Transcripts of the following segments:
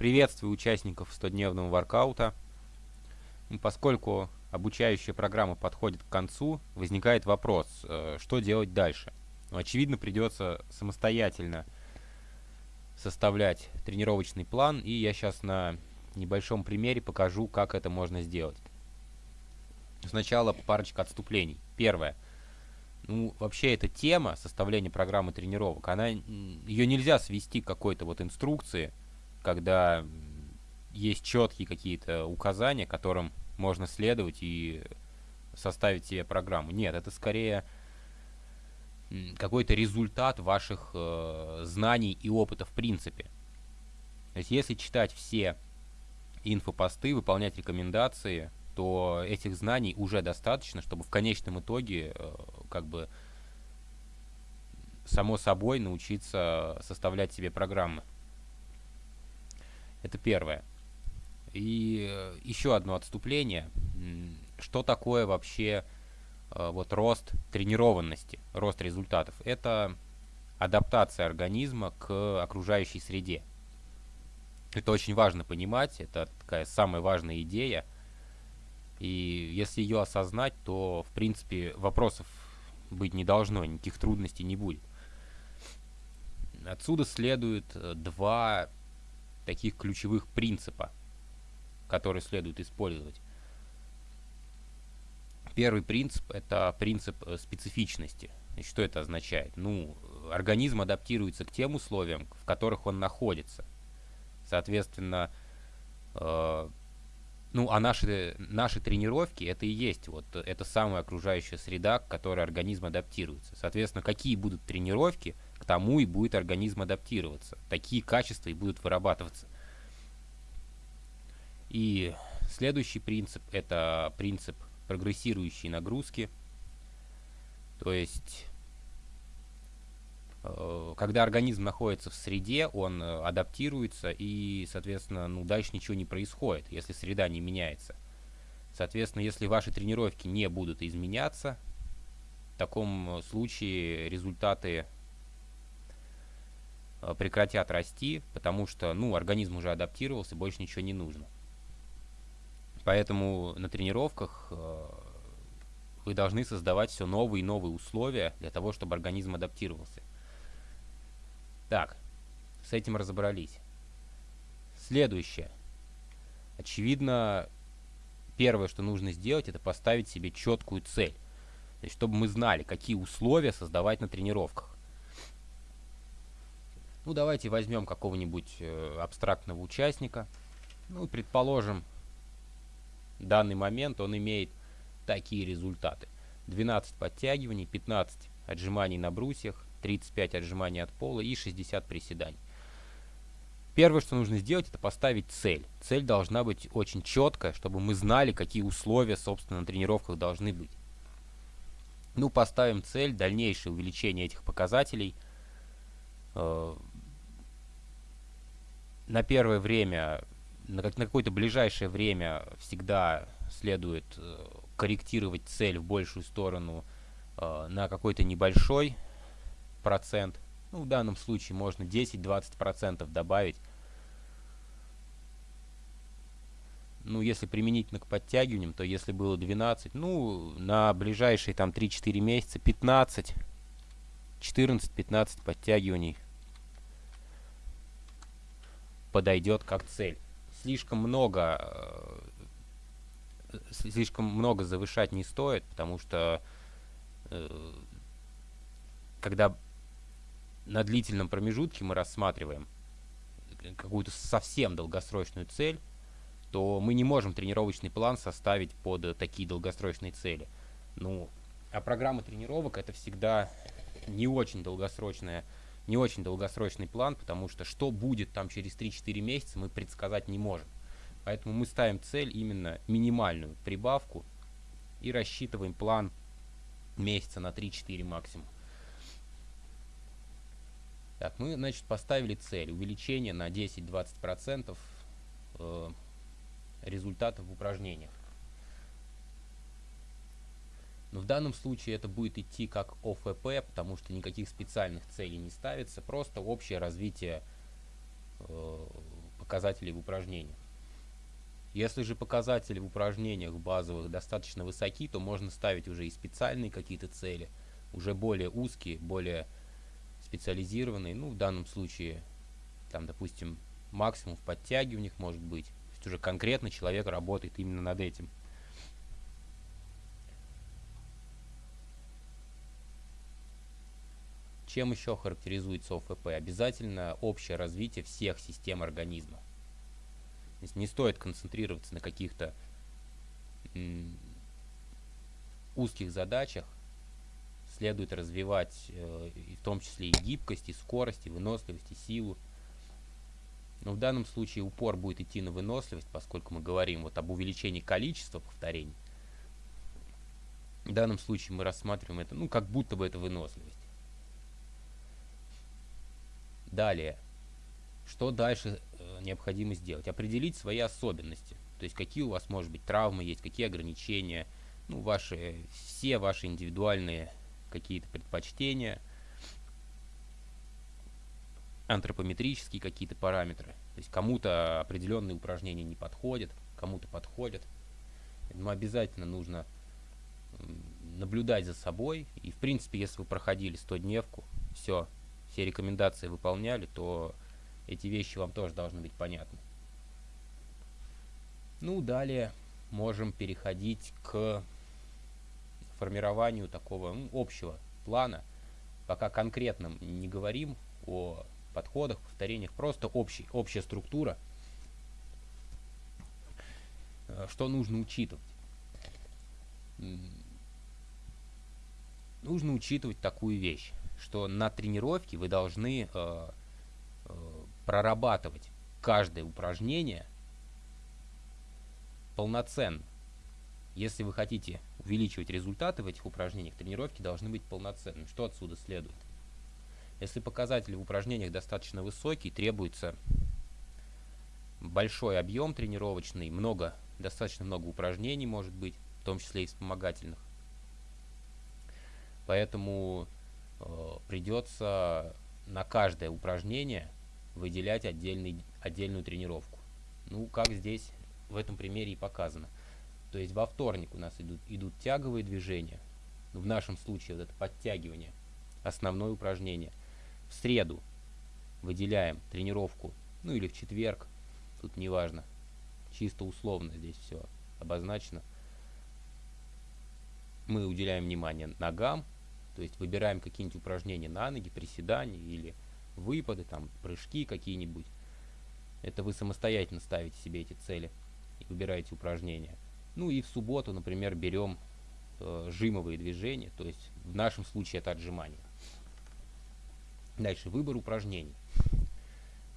Приветствую участников 100-дневного воркаута. Поскольку обучающая программа подходит к концу, возникает вопрос, э, что делать дальше. Ну, очевидно, придется самостоятельно составлять тренировочный план, и я сейчас на небольшом примере покажу, как это можно сделать. Сначала парочка отступлений. Первое. Ну, вообще эта тема составления программы тренировок, она ее нельзя свести к какой-то вот инструкции, когда есть четкие какие-то указания, которым можно следовать и составить себе программу. Нет, это скорее какой-то результат ваших э, знаний и опыта в принципе. То есть если читать все инфопосты, выполнять рекомендации, то этих знаний уже достаточно, чтобы в конечном итоге э, как бы само собой научиться составлять себе программы. Это первое. И э, еще одно отступление. Что такое вообще э, вот рост тренированности, рост результатов? Это адаптация организма к окружающей среде. Это очень важно понимать, это такая самая важная идея. И если ее осознать, то, в принципе, вопросов быть не должно, никаких трудностей не будет. Отсюда следует э, два таких ключевых принципа, которые следует использовать. Первый принцип – это принцип э, специфичности. И что это означает? Ну, организм адаптируется к тем условиям, в которых он находится. Соответственно, э, ну, а наши, наши тренировки – это и есть вот это самая окружающая среда, к которой организм адаптируется. Соответственно, какие будут тренировки – тому и будет организм адаптироваться. Такие качества и будут вырабатываться. И следующий принцип – это принцип прогрессирующей нагрузки. То есть, э, когда организм находится в среде, он э, адаптируется и, соответственно, ну, дальше ничего не происходит, если среда не меняется. Соответственно, если ваши тренировки не будут изменяться, в таком случае результаты Э, прекратят расти, потому что, ну, организм уже адаптировался, больше ничего не нужно. Поэтому на тренировках э, вы должны создавать все новые и новые условия для того, чтобы организм адаптировался. Так, с этим разобрались. Следующее. Очевидно, первое, что нужно сделать, это поставить себе четкую цель. То есть, чтобы мы знали, какие условия создавать на тренировках. Ну, давайте возьмем какого-нибудь э, абстрактного участника. Ну, предположим, данный момент он имеет такие результаты. 12 подтягиваний, 15 отжиманий на брусьях, 35 отжиманий от пола и 60 приседаний. Первое, что нужно сделать, это поставить цель. Цель должна быть очень четкая, чтобы мы знали, какие условия, собственно, на тренировках должны быть. Ну, поставим цель, дальнейшее увеличение этих показателей э, на первое время, на, на какое-то ближайшее время всегда следует э, корректировать цель в большую сторону э, на какой-то небольшой процент. Ну, в данном случае можно 10-20% добавить. Ну, если применительно к подтягиваниям, то если было 12, ну, на ближайшие там 3-4 месяца 15, 14-15 подтягиваний подойдет как цель. Слишком много, э, слишком много завышать не стоит, потому что э, когда на длительном промежутке мы рассматриваем какую-то совсем долгосрочную цель, то мы не можем тренировочный план составить под такие долгосрочные цели. Ну, а программа тренировок это всегда не очень долгосрочная не очень долгосрочный план, потому что что будет там через 3-4 месяца мы предсказать не можем. Поэтому мы ставим цель именно минимальную прибавку и рассчитываем план месяца на 3-4 максимум. Так, мы, значит, поставили цель увеличение на 10-20% э, результатов в упражнениях. Но в данном случае это будет идти как ОФП, потому что никаких специальных целей не ставится, просто общее развитие э, показателей в упражнениях. Если же показатели в упражнениях базовых достаточно высоки, то можно ставить уже и специальные какие-то цели, уже более узкие, более специализированные. Ну, в данном случае, там, допустим, максимум в подтягиваниях может быть. То есть уже конкретно человек работает именно над этим. Чем еще характеризуется ОФП? Обязательно общее развитие всех систем организма. То есть не стоит концентрироваться на каких-то узких задачах. Следует развивать э, в том числе и гибкость, и скорость, и выносливость, и силу. Но в данном случае упор будет идти на выносливость, поскольку мы говорим вот об увеличении количества повторений. В данном случае мы рассматриваем это, ну, как будто бы это выносливость. Далее. Что дальше э, необходимо сделать? Определить свои особенности. То есть какие у вас, может быть, травмы есть, какие ограничения, ну, ваши, все ваши индивидуальные какие-то предпочтения, антропометрические какие-то параметры. То есть кому-то определенные упражнения не подходят, кому-то подходят. Но обязательно нужно наблюдать за собой. И, в принципе, если вы проходили 100-дневку, все, все рекомендации выполняли, то эти вещи вам тоже должны быть понятны. Ну, далее можем переходить к формированию такого ну, общего плана. Пока конкретно не говорим о подходах, повторениях, просто общий, общая структура. Э, что нужно учитывать? Нужно учитывать такую вещь что на тренировке вы должны э, э, прорабатывать каждое упражнение полноценно. Если вы хотите увеличивать результаты в этих упражнениях, тренировки должны быть полноценными. Что отсюда следует? Если показатели в упражнениях достаточно высокие, требуется большой объем тренировочный, много, достаточно много упражнений может быть, в том числе и вспомогательных. Поэтому придется на каждое упражнение выделять отдельный, отдельную тренировку. Ну, как здесь в этом примере и показано. То есть во вторник у нас идут, идут тяговые движения. В нашем случае вот это подтягивание, основное упражнение. В среду выделяем тренировку, ну или в четверг, тут неважно, чисто условно здесь все обозначено. Мы уделяем внимание ногам, то есть выбираем какие-нибудь упражнения на ноги, приседания или выпады, там, прыжки какие-нибудь. Это вы самостоятельно ставите себе эти цели и выбираете упражнения. Ну и в субботу, например, берем э, жимовые движения, то есть в нашем случае это отжимания. Дальше выбор упражнений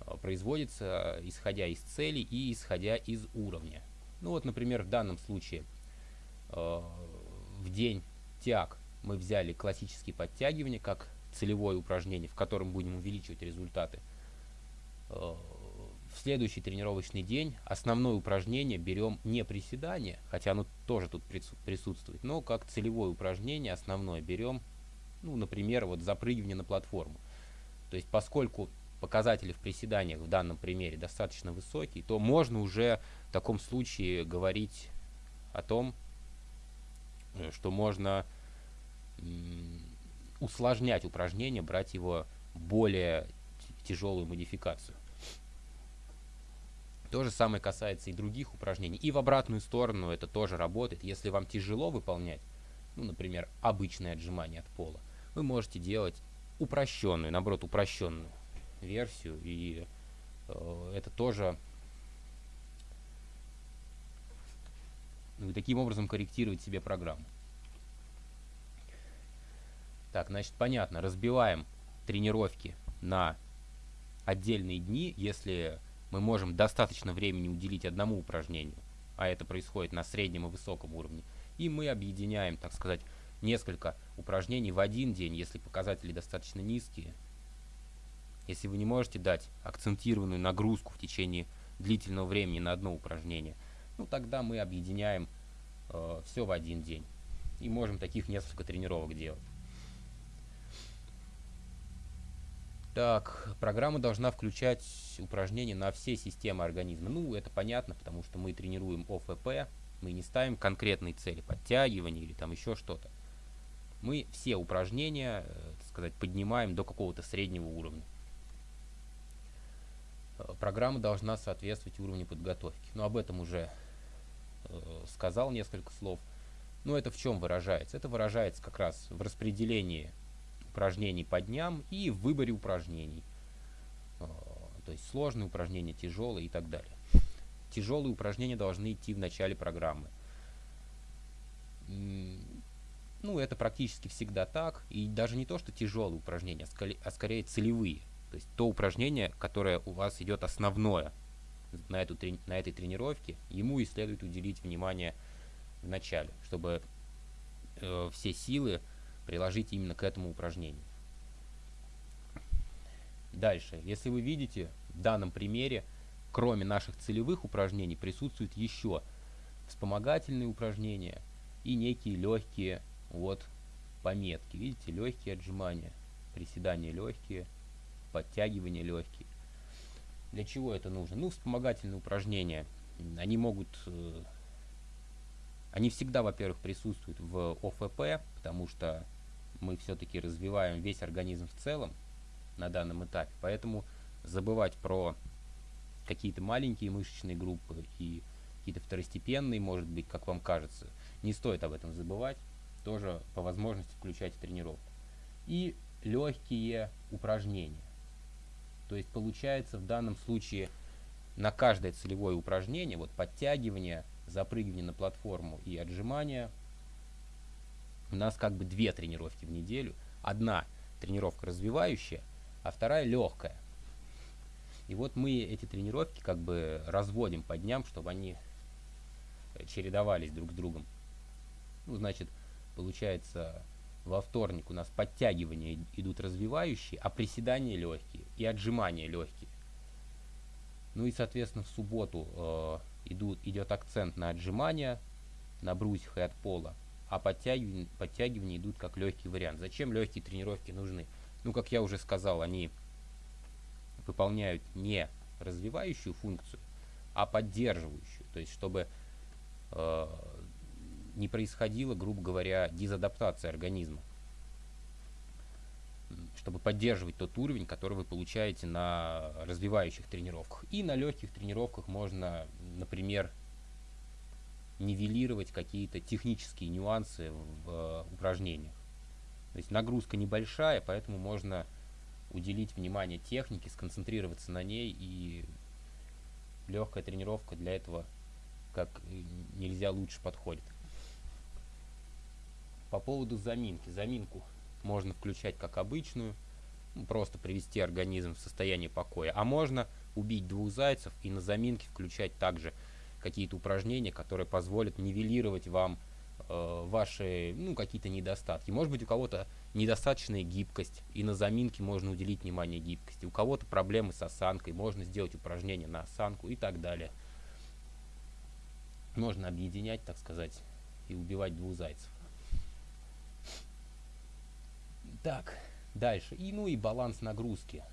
э, производится исходя из цели и исходя из уровня. Ну вот, например, в данном случае э, в день тяг мы взяли классические подтягивания как целевое упражнение, в котором будем увеличивать результаты. Э, в следующий тренировочный день основное упражнение берем не приседание, хотя оно тоже тут присутствует, но как целевое упражнение основное берем, ну, например, вот запрыгивание на платформу. То есть поскольку показатели в приседаниях в данном примере достаточно высокие, то можно уже в таком случае говорить о том, э, что можно усложнять упражнение, брать его более тяжелую модификацию. То же самое касается и других упражнений. И в обратную сторону это тоже работает. Если вам тяжело выполнять, ну, например, обычное отжимание от пола, вы можете делать упрощенную, наоборот, упрощенную версию. И э, это тоже вы таким образом корректировать себе программу. Так, значит, понятно. Разбиваем тренировки на отдельные дни, если мы можем достаточно времени уделить одному упражнению, а это происходит на среднем и высоком уровне, и мы объединяем, так сказать, несколько упражнений в один день, если показатели достаточно низкие. Если вы не можете дать акцентированную нагрузку в течение длительного времени на одно упражнение, ну тогда мы объединяем э, все в один день. И можем таких несколько тренировок делать. Так, программа должна включать упражнения на все системы организма. Ну, это понятно, потому что мы тренируем ОФП, мы не ставим конкретные цели, подтягивания или там еще что-то. Мы все упражнения, э, так сказать, поднимаем до какого-то среднего уровня. Э, программа должна соответствовать уровню подготовки. Но об этом уже э, сказал несколько слов. Но это в чем выражается? Это выражается как раз в распределении упражнений по дням и в выборе упражнений. Э, то есть сложные упражнения, тяжелые и так далее. Тяжелые упражнения должны идти в начале программы. Ну, это практически всегда так. И даже не то, что тяжелые упражнения, а скорее целевые. То есть то упражнение, которое у вас идет основное на, эту, на этой тренировке, ему и следует уделить внимание в начале, чтобы э, все силы приложить именно к этому упражнению. Дальше, если вы видите, в данном примере, кроме наших целевых упражнений, присутствуют еще вспомогательные упражнения и некие легкие вот пометки. Видите, легкие отжимания, приседания легкие, подтягивания легкие. Для чего это нужно? Ну, вспомогательные упражнения. Они могут... Э, они всегда, во-первых, присутствуют в ОФП, потому что мы все-таки развиваем весь организм в целом на данном этапе. Поэтому забывать про какие-то маленькие мышечные группы и какие-то второстепенные, может быть, как вам кажется, не стоит об этом забывать. Тоже по возможности включать тренировку. И легкие упражнения. То есть получается в данном случае на каждое целевое упражнение, вот подтягивание, запрыгивание на платформу и отжимание, у нас как бы две тренировки в неделю. Одна тренировка развивающая, а вторая легкая. И вот мы эти тренировки как бы разводим по дням, чтобы они чередовались друг с другом. Ну, значит, получается, во вторник у нас подтягивания идут развивающие, а приседания легкие и отжимания легкие. Ну и, соответственно, в субботу э, идут, идет акцент на отжимания, на брусьях и от пола, а подтягивания, подтягивания идут как легкий вариант. Зачем легкие тренировки нужны? Ну, как я уже сказал, они выполняют не развивающую функцию, а поддерживающую. То есть, чтобы э, не происходила, грубо говоря, дезадаптация организма, чтобы поддерживать тот уровень, который вы получаете на развивающих тренировках. И на легких тренировках можно, например, нивелировать какие-то технические нюансы в э, упражнениях. То есть нагрузка небольшая, поэтому можно уделить внимание технике, сконцентрироваться на ней, и легкая тренировка для этого как нельзя лучше подходит. По поводу заминки. Заминку можно включать как обычную, ну, просто привести организм в состояние покоя. А можно убить двух зайцев и на заминке включать также какие-то упражнения, которые позволят нивелировать вам э, ваши ну, какие-то недостатки. Может быть у кого-то недостаточная гибкость, и на заминке можно уделить внимание гибкости. У кого-то проблемы с осанкой, можно сделать упражнение на осанку и так далее. Можно объединять, так сказать, и убивать двух зайцев. Так, дальше. И, ну и баланс нагрузки.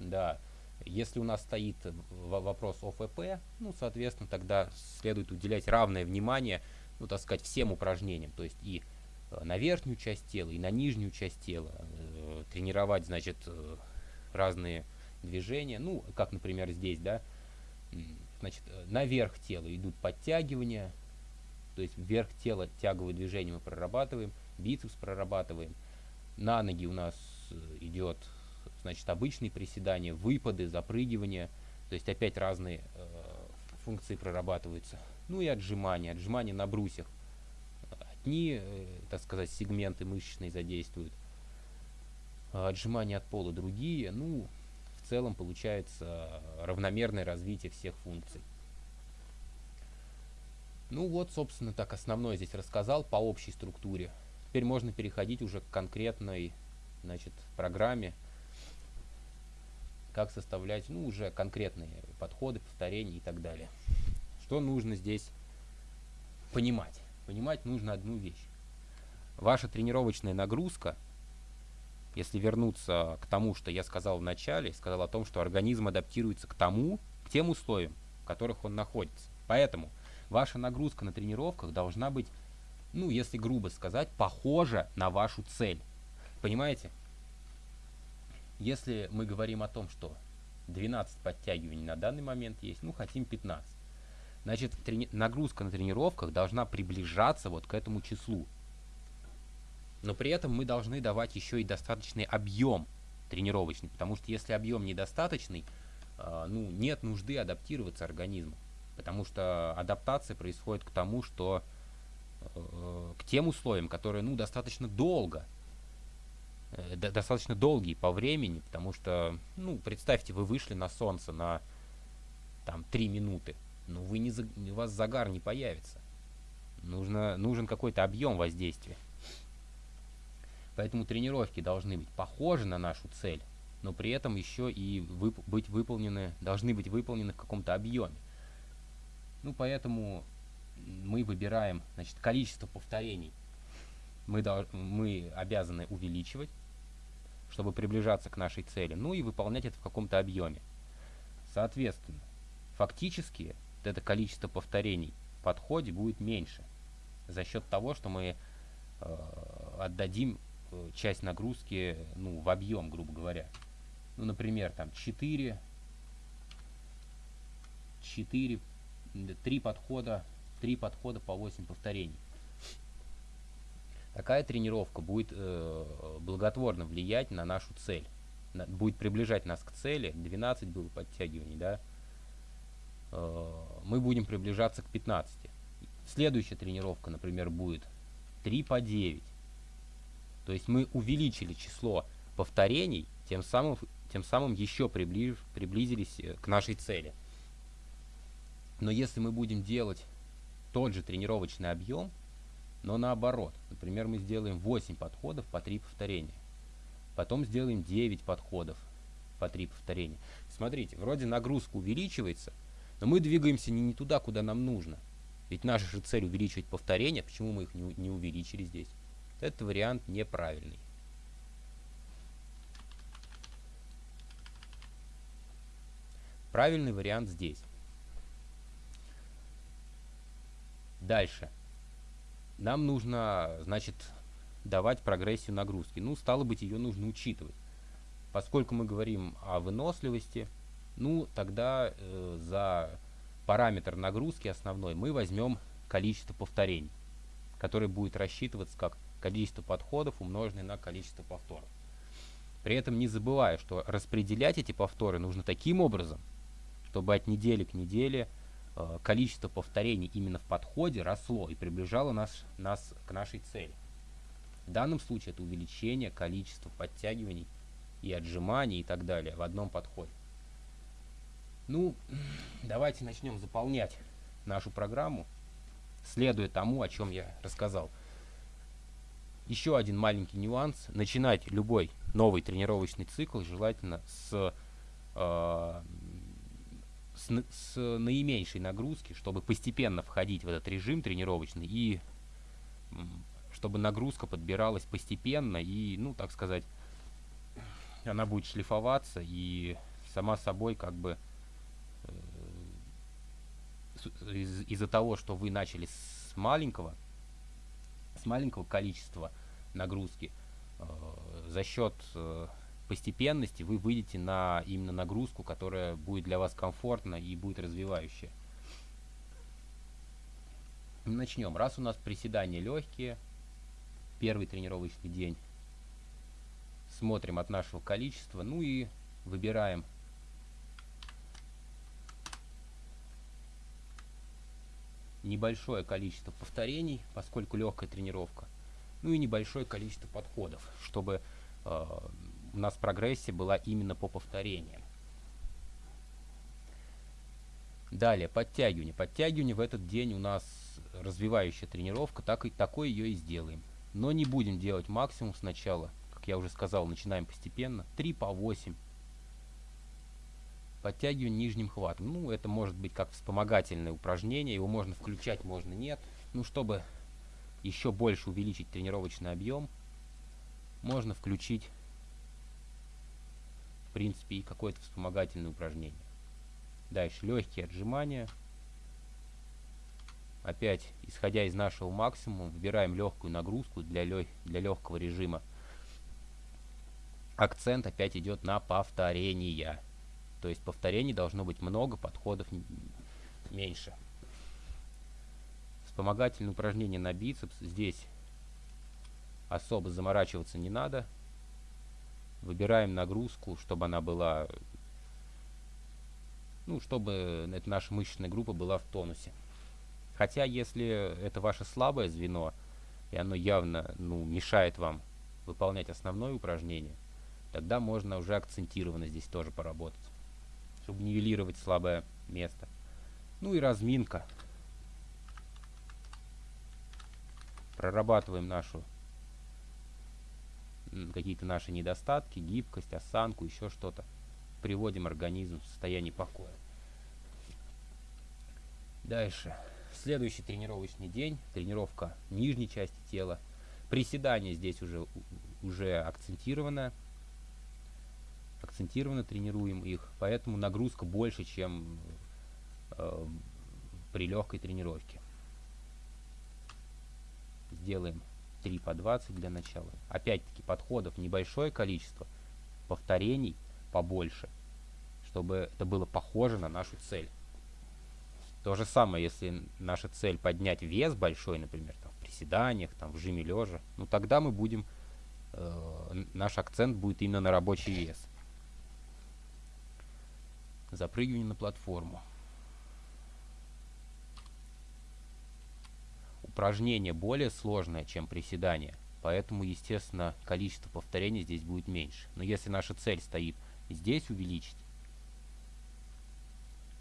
Да, если у нас стоит вопрос ОФП, ну, соответственно, тогда следует уделять равное внимание, ну, так сказать, всем упражнениям. То есть и э, на верхнюю часть тела, и на нижнюю часть тела. Э, тренировать, значит, э, разные движения. Ну, как, например, здесь, да, значит, наверх тела идут подтягивания, то есть вверх тела тяговые движения мы прорабатываем, бицепс прорабатываем – на ноги у нас э, идет, значит, обычные приседания, выпады, запрыгивания. То есть опять разные э, функции прорабатываются. Ну и отжимания. Отжимания на брусьях. Одни, э, так сказать, сегменты мышечные задействуют. Отжимания от пола другие. Ну, в целом получается равномерное развитие всех функций. Ну вот, собственно, так основное здесь рассказал по общей структуре. Теперь можно переходить уже к конкретной значит, программе, как составлять ну, уже конкретные подходы, повторения и так далее. Что нужно здесь понимать? Понимать нужно одну вещь. Ваша тренировочная нагрузка если вернуться к тому, что я сказал в начале, сказал о том, что организм адаптируется к тому, к тем условиям, в которых он находится. Поэтому ваша нагрузка на тренировках должна быть, ну, если грубо сказать, похожа на вашу цель. Понимаете? Если мы говорим о том, что 12 подтягиваний на данный момент есть, ну, хотим 15. Значит, нагрузка на тренировках должна приближаться вот к этому числу. Но при этом мы должны давать еще и достаточный объем тренировочный, потому что если объем недостаточный, э, ну, нет нужды адаптироваться организму, потому что адаптация происходит к тому, что э, к тем условиям, которые, ну, достаточно долго, э, достаточно долгие по времени, потому что, ну, представьте, вы вышли на солнце на, там, 3 минуты, ну, вы не, у вас загар не появится. Нужно, нужен какой-то объем воздействия. Поэтому тренировки должны быть похожи на нашу цель, но при этом еще и вып быть выполнены, должны быть выполнены в каком-то объеме. Ну, поэтому мы выбираем значит, количество повторений. Мы, мы обязаны увеличивать, чтобы приближаться к нашей цели, ну и выполнять это в каком-то объеме. Соответственно, фактически вот это количество повторений в подходе будет меньше за счет того, что мы э, отдадим Э, часть нагрузки ну, в объем, грубо говоря. Ну, например, там 4, 4, 3 подхода, 3 подхода по 8 повторений. Такая тренировка будет э, благотворно влиять на нашу цель. На, будет приближать нас к цели. 12 было подтягиваний, да. Э, мы будем приближаться к 15. Следующая тренировка, например, будет 3 по 9. То есть мы увеличили число повторений, тем самым, тем самым еще приближ, приблизились э, к нашей цели. Но если мы будем делать тот же тренировочный объем, но наоборот, например, мы сделаем 8 подходов по 3 повторения, потом сделаем 9 подходов по 3 повторения. Смотрите, вроде нагрузка увеличивается, но мы двигаемся не, не туда, куда нам нужно. Ведь наша же цель увеличивать повторения, почему мы их не, не увеличили здесь? Этот вариант неправильный. Правильный вариант здесь. Дальше. Нам нужно, значит, давать прогрессию нагрузки. Ну, стало быть, ее нужно учитывать. Поскольку мы говорим о выносливости, ну, тогда э, за параметр нагрузки основной мы возьмем количество повторений, которое будет рассчитываться как количество подходов умноженное на количество повторов. При этом не забывая, что распределять эти повторы нужно таким образом, чтобы от недели к неделе количество повторений именно в подходе росло и приближало нас, нас к нашей цели. В данном случае это увеличение количества подтягиваний и отжиманий и так далее в одном подходе. Ну, давайте начнем заполнять нашу программу, следуя тому, о чем я рассказал. Еще один маленький нюанс. Начинать любой новый тренировочный цикл желательно с, э, с, с наименьшей нагрузки, чтобы постепенно входить в этот режим тренировочный и чтобы нагрузка подбиралась постепенно и, ну, так сказать, она будет шлифоваться и сама собой как бы э, из- из-за того, что вы начали с маленького, с маленького количества нагрузки, э, за счет э, постепенности вы выйдете на именно нагрузку, которая будет для вас комфортна и будет развивающая. Начнем. Раз у нас приседания легкие, первый тренировочный день, смотрим от нашего количества, ну и выбираем небольшое количество повторений, поскольку легкая тренировка, ну и небольшое количество подходов, чтобы э, у нас прогрессия была именно по повторениям. Далее, подтягивание. Подтягивание в этот день у нас развивающая тренировка, так и такой ее и сделаем. Но не будем делать максимум сначала, как я уже сказал, начинаем постепенно, 3 по 8 подтягивание нижним хватом. Ну, это может быть как вспомогательное упражнение, его можно включать, можно нет. Ну, чтобы еще больше увеличить тренировочный объем, можно включить принципе, и какое-то вспомогательное упражнение. Дальше легкие отжимания. Опять, исходя из нашего максимума, выбираем легкую нагрузку для, лег для легкого режима. Акцент опять идет на повторения. То есть повторений должно быть много, подходов меньше. Вспомогательное упражнение на бицепс. Здесь особо заморачиваться не надо. Выбираем нагрузку, чтобы она была... Ну, чтобы эта наша мышечная группа была в тонусе. Хотя, если это ваше слабое звено, и оно явно ну, мешает вам выполнять основное упражнение, тогда можно уже акцентированно здесь тоже поработать, чтобы нивелировать слабое место. Ну и разминка. Прорабатываем нашу какие-то наши недостатки, гибкость, осанку, еще что-то. Приводим организм в состояние покоя. Дальше. Следующий тренировочный день. Тренировка нижней части тела. Приседания здесь уже, уже акцентировано. Акцентированно тренируем их. Поэтому нагрузка больше, чем э, при легкой тренировке. Сделаем 3 по 20 для начала. Опять-таки подходов небольшое количество, повторений побольше, чтобы это было похоже на нашу цель. То же самое, если наша цель поднять вес большой, например, там, в приседаниях, там, в жиме лежа, ну тогда мы будем, э, наш акцент будет именно на рабочий вес. Запрыгивание на платформу. Упражнение более сложное, чем приседание, поэтому, естественно, количество повторений здесь будет меньше. Но если наша цель стоит здесь увеличить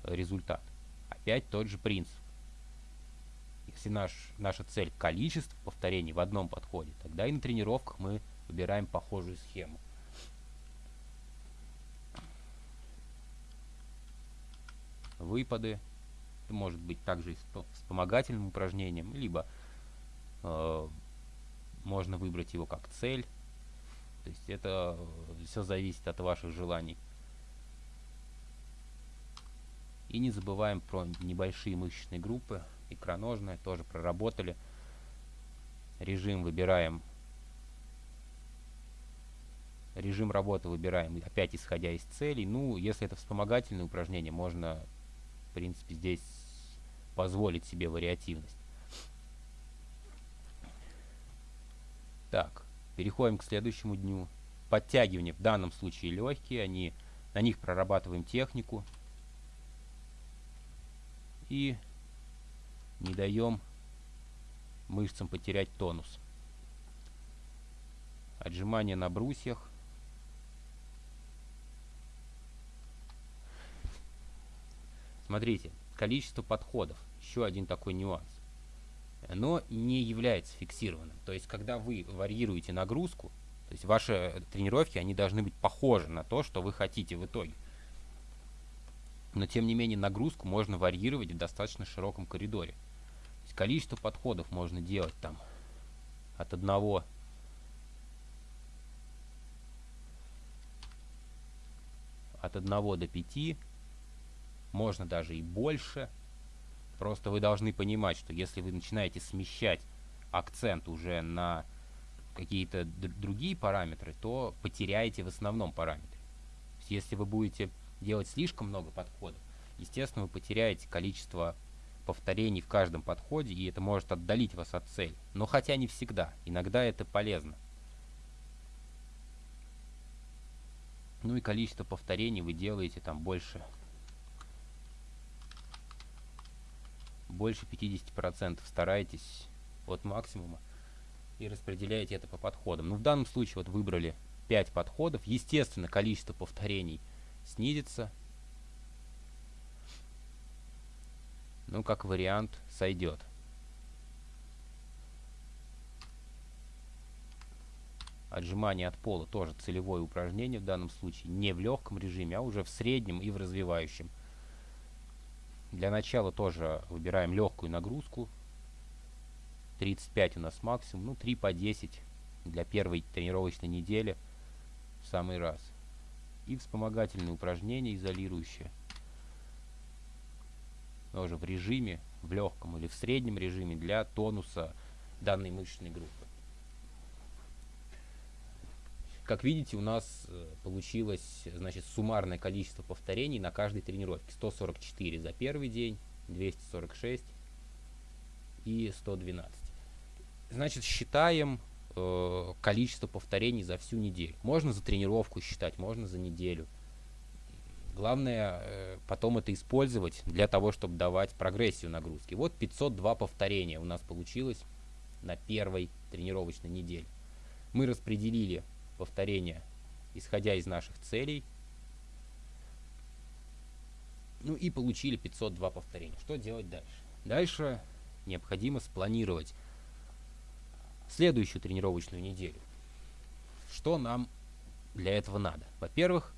результат, опять тот же принцип. Если наш, наша цель количество повторений в одном подходе, тогда и на тренировках мы выбираем похожую схему. Выпады это может быть также и вспомогательным упражнением, либо э, можно выбрать его как цель. То есть это все зависит от ваших желаний. И не забываем про небольшие мышечные группы. Икроножная тоже проработали. Режим выбираем. Режим работы выбираем опять исходя из целей. Ну, если это вспомогательное упражнение, можно, в принципе, здесь позволить себе вариативность. Так, переходим к следующему дню. Подтягивания в данном случае легкие, они, на них прорабатываем технику. И не даем мышцам потерять тонус. Отжимания на брусьях. Смотрите, количество подходов еще один такой нюанс. Оно не является фиксированным. То есть, когда вы варьируете нагрузку, то есть ваши тренировки, они должны быть похожи на то, что вы хотите в итоге. Но, тем не менее, нагрузку можно варьировать в достаточно широком коридоре. То есть, количество подходов можно делать там от одного от 1 до 5, можно даже и больше – Просто вы должны понимать, что если вы начинаете смещать акцент уже на какие-то другие параметры, то потеряете в основном параметре. Если вы будете делать слишком много подходов, естественно, вы потеряете количество повторений в каждом подходе, и это может отдалить вас от цели. Но хотя не всегда. Иногда это полезно. Ну и количество повторений вы делаете там больше больше 50% старайтесь от максимума и распределяете это по подходам. Ну, в данном случае вот выбрали 5 подходов. Естественно, количество повторений снизится. Ну, как вариант, сойдет. Отжимание от пола тоже целевое упражнение в данном случае. Не в легком режиме, а уже в среднем и в развивающем. Для начала тоже выбираем легкую нагрузку. 35 у нас максимум, ну 3 по 10 для первой тренировочной недели в самый раз. и вспомогательные упражнения изолирующие. Тоже в режиме, в легком или в среднем режиме для тонуса данной мышечной группы. Как видите, у нас э, получилось значит, суммарное количество повторений на каждой тренировке. 144 за первый день, 246 и 112. Значит, считаем э, количество повторений за всю неделю. Можно за тренировку считать, можно за неделю. Главное э, потом это использовать для того, чтобы давать прогрессию нагрузки. Вот 502 повторения у нас получилось на первой тренировочной неделе. Мы распределили повторения, исходя из наших целей. Ну и получили 502 повторения. Что делать дальше? Дальше необходимо спланировать следующую тренировочную неделю. Что нам для этого надо? Во-первых,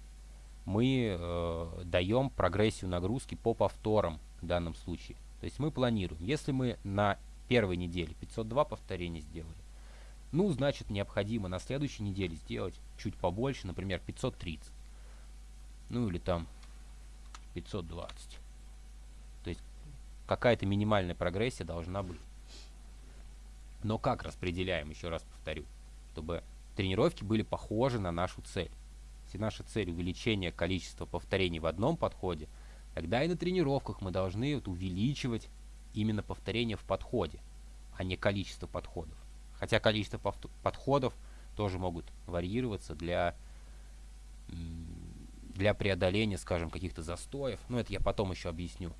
мы э, даем прогрессию нагрузки по повторам в данном случае. То есть мы планируем, если мы на первой неделе 502 повторения сделали, ну, значит, необходимо на следующей неделе сделать чуть побольше, например, 530. Ну, или там 520. То есть какая-то минимальная прогрессия должна быть. Но как распределяем, еще раз повторю, чтобы тренировки были похожи на нашу цель. Если наша цель увеличение количества повторений в одном подходе, тогда и на тренировках мы должны вот увеличивать именно повторения в подходе, а не количество подходов. Хотя количество подходов тоже могут варьироваться для, для преодоления, скажем, каких-то застоев. Но это я потом еще объясню.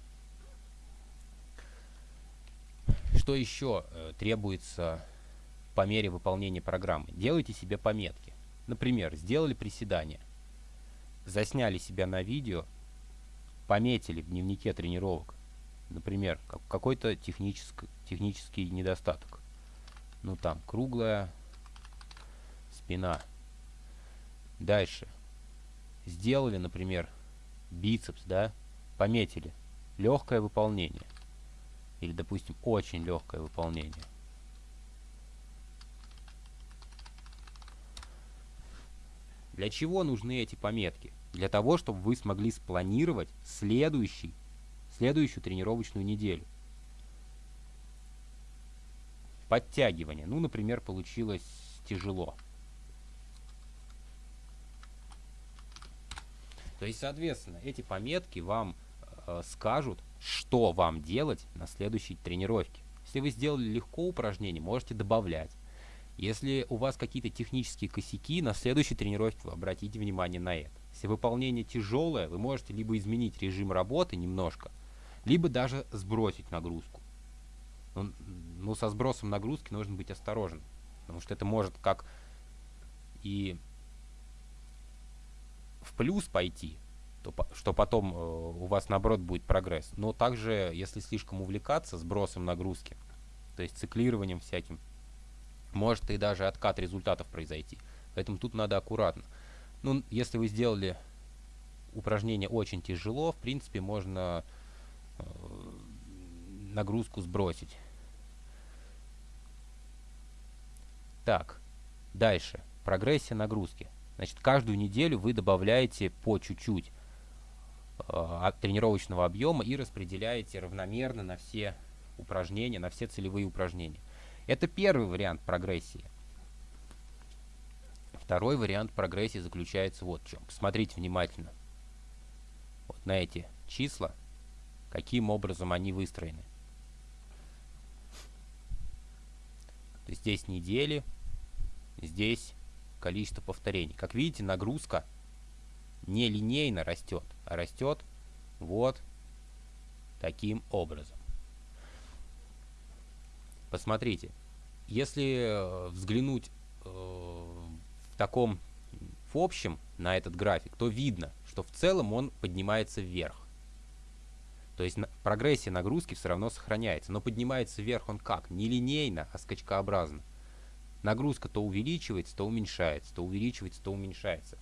Что еще э, требуется по мере выполнения программы? Делайте себе пометки. Например, сделали приседания, засняли себя на видео, пометили в дневнике тренировок, например, какой-то технический недостаток ну там, круглая спина. Дальше. Сделали, например, бицепс, да, пометили. Легкое выполнение. Или, допустим, очень легкое выполнение. Для чего нужны эти пометки? Для того, чтобы вы смогли спланировать следующий, следующую тренировочную неделю. Подтягивание. Ну, например, получилось тяжело. То есть, соответственно, эти пометки вам э, скажут, что вам делать на следующей тренировке. Если вы сделали легко упражнение, можете добавлять. Если у вас какие-то технические косяки, на следующей тренировке вы обратите внимание на это. Если выполнение тяжелое, вы можете либо изменить режим работы немножко, либо даже сбросить нагрузку. Ну, ну, со сбросом нагрузки нужно быть осторожным. Потому что это может как и в плюс пойти, то, что потом э, у вас наоборот будет прогресс. Но также, если слишком увлекаться сбросом нагрузки, то есть циклированием всяким, может и даже откат результатов произойти. Поэтому тут надо аккуратно. Ну, если вы сделали упражнение очень тяжело, в принципе, можно э, нагрузку сбросить. Так, дальше. Прогрессия нагрузки. Значит, каждую неделю вы добавляете по чуть-чуть э, тренировочного объема и распределяете равномерно на все упражнения, на все целевые упражнения. Это первый вариант прогрессии. Второй вариант прогрессии заключается вот в чем. Посмотрите внимательно вот на эти числа, каким образом они выстроены. То есть здесь недели, здесь количество повторений. Как видите, нагрузка не линейно растет, а растет вот таким образом. Посмотрите, если э, взглянуть э, в таком в общем на этот график, то видно, что в целом он поднимается вверх. То есть прогрессия нагрузки все равно сохраняется, но поднимается вверх он как? Не линейно, а скачкообразно. Нагрузка то увеличивается, то уменьшается, то увеличивается, то уменьшается.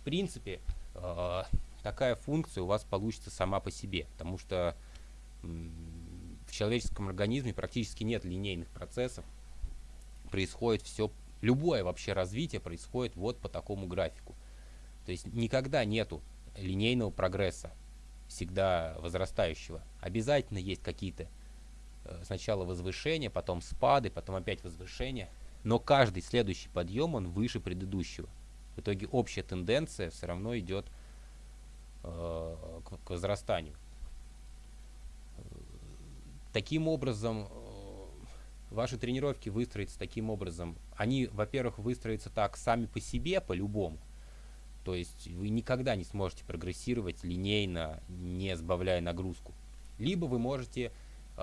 В принципе, э, такая функция у вас получится сама по себе, потому что в человеческом организме практически нет линейных процессов. Происходит все, любое вообще развитие происходит вот по такому графику. То есть никогда нету линейного прогресса, всегда возрастающего. Обязательно есть какие-то сначала возвышения, потом спады, потом опять возвышения. Но каждый следующий подъем, он выше предыдущего. В итоге общая тенденция все равно идет э, к, возрастанию. Таким образом, э, ваши тренировки выстроятся таким образом. Они, во-первых, выстроятся так сами по себе, по-любому. То есть вы никогда не сможете прогрессировать линейно, не сбавляя нагрузку. Либо вы можете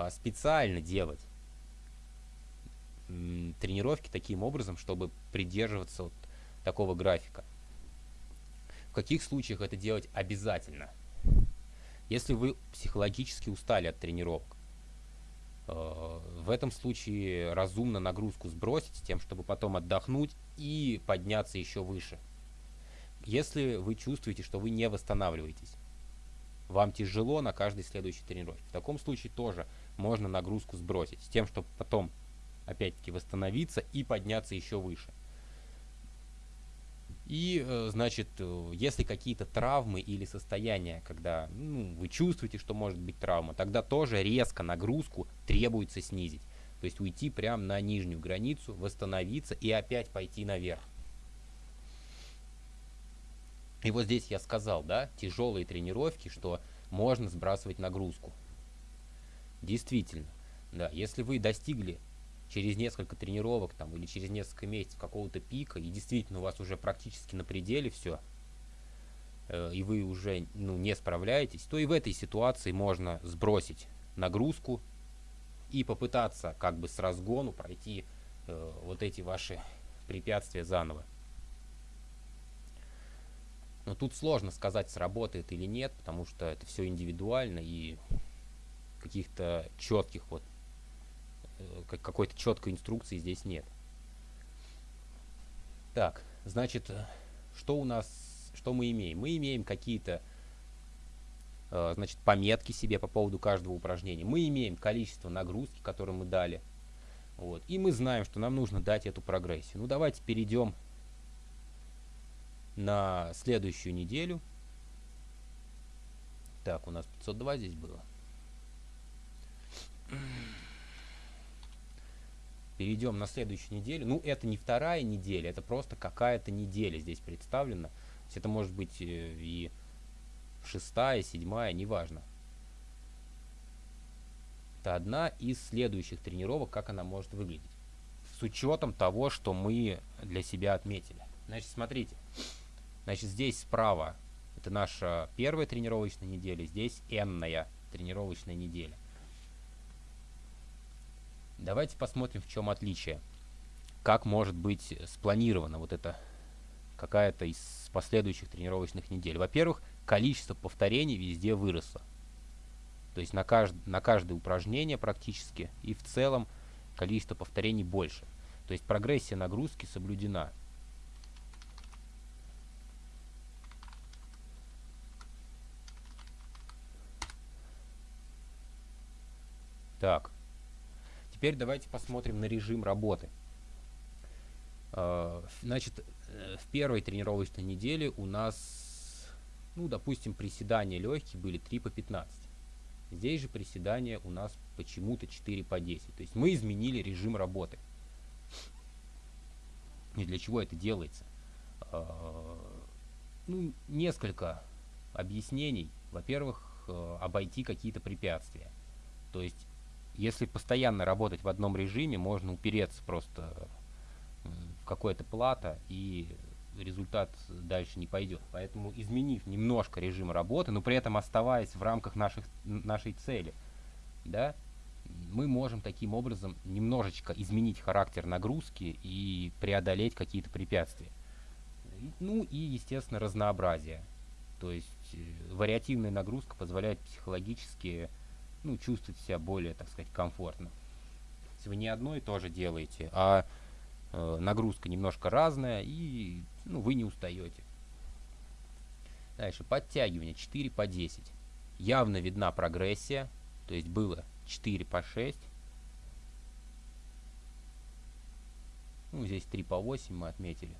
специально делать тренировки таким образом, чтобы придерживаться вот такого графика. В каких случаях это делать обязательно? Если вы психологически устали от тренировок, Э, в этом случае разумно нагрузку сбросить, тем, чтобы потом отдохнуть и подняться еще выше. Если вы чувствуете, что вы не восстанавливаетесь, вам тяжело на каждой следующей тренировке, в таком случае тоже можно нагрузку сбросить, с тем, чтобы потом опять-таки восстановиться и подняться еще выше. И, э, значит, э, если какие-то травмы или состояния, когда ну, вы чувствуете, что может быть травма, тогда тоже резко нагрузку требуется снизить. То есть уйти прямо на нижнюю границу, восстановиться и опять пойти наверх. И вот здесь я сказал, да, тяжелые тренировки, что можно сбрасывать нагрузку. Действительно, да, если вы достигли через несколько тренировок там, или через несколько месяцев какого-то пика, и действительно у вас уже практически на пределе все, э, и вы уже ну, не справляетесь, то и в этой ситуации можно сбросить нагрузку и попытаться как бы с разгону пройти э, вот эти ваши препятствия заново. Но тут сложно сказать, сработает или нет, потому что это все индивидуально и каких-то четких вот Э, какой-то четкой инструкции здесь нет. Так, значит, э, что у нас, что мы имеем? Мы имеем какие-то, э, значит, пометки себе по поводу каждого упражнения. Мы имеем количество нагрузки, которые мы дали. Вот. И мы знаем, что нам нужно дать эту прогрессию. Ну, давайте перейдем на следующую неделю. Так, у нас 502 здесь было. Перейдем на следующую неделю. Ну, это не вторая неделя, это просто какая-то неделя здесь представлена. То есть это может быть э, и шестая, седьмая, неважно. Это одна из следующих тренировок, как она может выглядеть. С учетом того, что мы для себя отметили. Значит, смотрите. Значит, здесь справа это наша первая тренировочная неделя, здесь n тренировочная неделя. Давайте посмотрим, в чем отличие. Как может быть спланирована вот эта какая-то из последующих тренировочных недель. Во-первых, количество повторений везде выросло. То есть на, кажд на каждое упражнение практически и в целом количество повторений больше. То есть прогрессия нагрузки соблюдена. Так. Теперь давайте посмотрим на режим работы. А, значит, э, в первой тренировочной неделе у нас, ну, допустим, приседания легкие были 3 по 15. Здесь же приседания у нас почему-то 4 по 10. То есть мы изменили режим работы. И для чего это делается? А, ну, несколько объяснений. Во-первых, э, обойти какие-то препятствия. То есть если постоянно работать в одном режиме, можно упереться просто в какое-то плато, и результат дальше не пойдет. Поэтому изменив немножко режим работы, но при этом оставаясь в рамках наших, нашей цели, да, мы можем таким образом немножечко изменить характер нагрузки и преодолеть какие-то препятствия. Ну и, естественно, разнообразие. То есть э, вариативная нагрузка позволяет психологически ну, чувствовать себя более, так сказать, комфортно. Если вы не одно и то же делаете, а э, нагрузка немножко разная, и ну, вы не устаете. Дальше, подтягивание 4 по 10. Явно видна прогрессия, то есть было 4 по 6. Ну, здесь 3 по 8 мы отметили.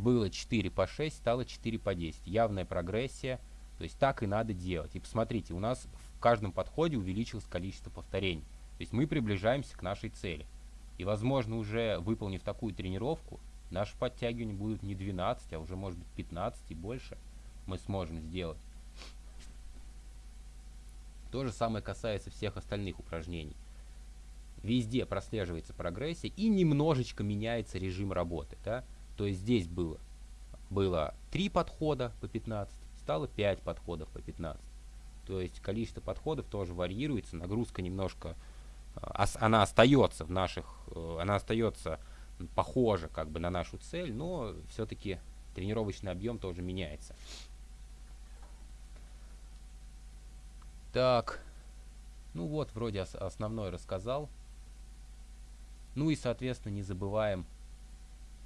Было 4 по 6, стало 4 по 10. Явная прогрессия. То есть так и надо делать. И посмотрите, у нас в каждом подходе увеличилось количество повторений. То есть мы приближаемся к нашей цели. И, возможно, уже выполнив такую тренировку, наши подтягивания будут не 12, а уже, может быть, 15 и больше мы сможем сделать. То же самое касается всех остальных упражнений. Везде прослеживается прогрессия и немножечко меняется режим работы. Да? То есть здесь было, было 3 подхода по 15, стало 5 подходов по 15. То есть количество подходов тоже варьируется, нагрузка немножко, э, она остается в наших, э, она остается похожа как бы на нашу цель, но все-таки тренировочный объем тоже меняется. Так, ну вот, вроде основной рассказал. Ну и, соответственно, не забываем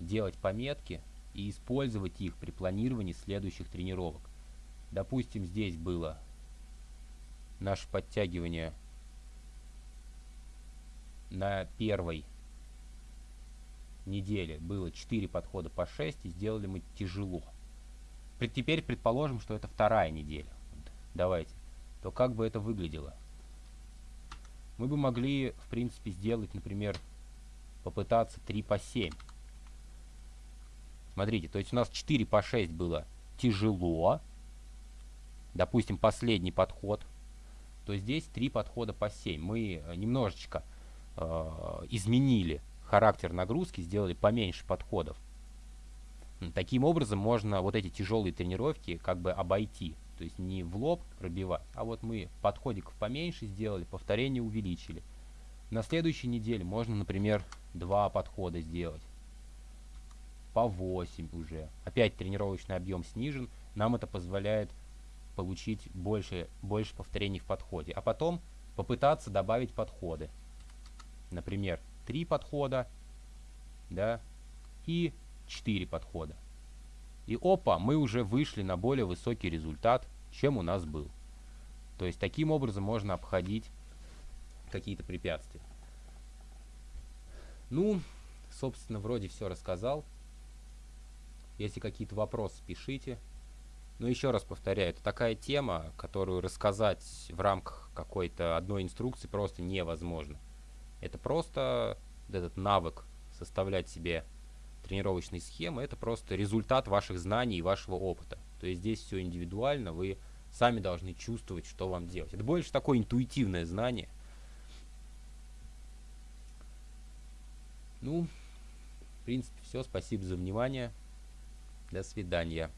делать пометки и использовать их при планировании следующих тренировок. Допустим, здесь было наше подтягивание на первой неделе было 4 подхода по 6 и сделали мы тяжело. Теперь предположим, что это вторая неделя. Давайте то как бы это выглядело? Мы бы могли, в принципе, сделать, например, попытаться 3 по 7. Смотрите, то есть у нас 4 по 6 было тяжело. Допустим, последний подход. То здесь 3 подхода по 7. Мы э, немножечко э, изменили характер нагрузки, сделали поменьше подходов. Таким образом можно вот эти тяжелые тренировки как бы обойти. То есть не в лоб пробивать, а вот мы подходиков поменьше сделали, повторение увеличили. На следующей неделе можно, например, два подхода сделать. По 8 уже. Опять тренировочный объем снижен. Нам это позволяет получить больше, больше повторений в подходе. А потом попытаться добавить подходы. Например, 3 подхода да, и 4 подхода. И опа, мы уже вышли на более высокий результат, чем у нас был. То есть таким образом можно обходить какие-то препятствия. Ну, собственно, вроде все рассказал. Если какие-то вопросы, пишите. Но еще раз повторяю, это такая тема, которую рассказать в рамках какой-то одной инструкции просто невозможно. Это просто этот навык составлять себе тренировочной схемы, это просто результат ваших знаний и вашего опыта. То есть здесь все индивидуально, вы сами должны чувствовать, что вам делать. Это больше такое интуитивное знание. Ну, в принципе, все. Спасибо за внимание. До свидания.